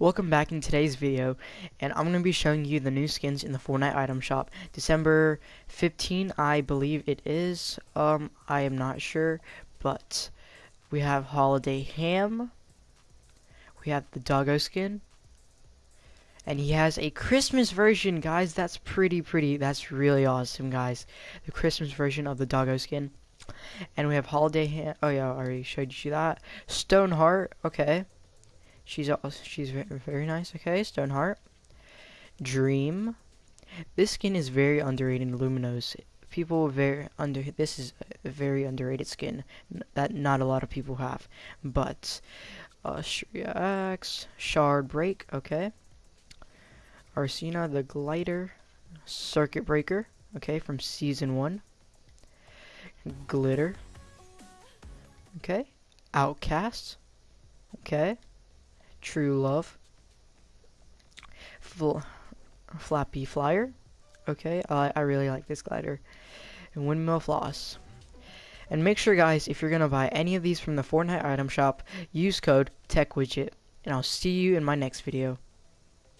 welcome back in today's video and I'm going to be showing you the new skins in the Fortnite item shop. December 15 I believe it is. Um I am not sure but we have holiday ham. We have the doggo skin. And he has a Christmas version guys. That's pretty pretty that's really awesome guys. The Christmas version of the doggo skin. And we have holiday ham oh yeah I already showed you that. Stoneheart okay She's she's very, nice. Okay, Stoneheart. Dream. This skin is very underrated in Luminos. People very under this is a very underrated skin that not a lot of people have. But uh Shriax, Shard Break, okay. Arsena the Glider, Circuit Breaker, okay, from season one. Glitter. Okay. Outcast. Okay. True Love. Fl Flappy Flyer. Okay, I, I really like this glider. And Windmill Floss. And make sure, guys, if you're going to buy any of these from the Fortnite item shop, use code TechWidget. And I'll see you in my next video.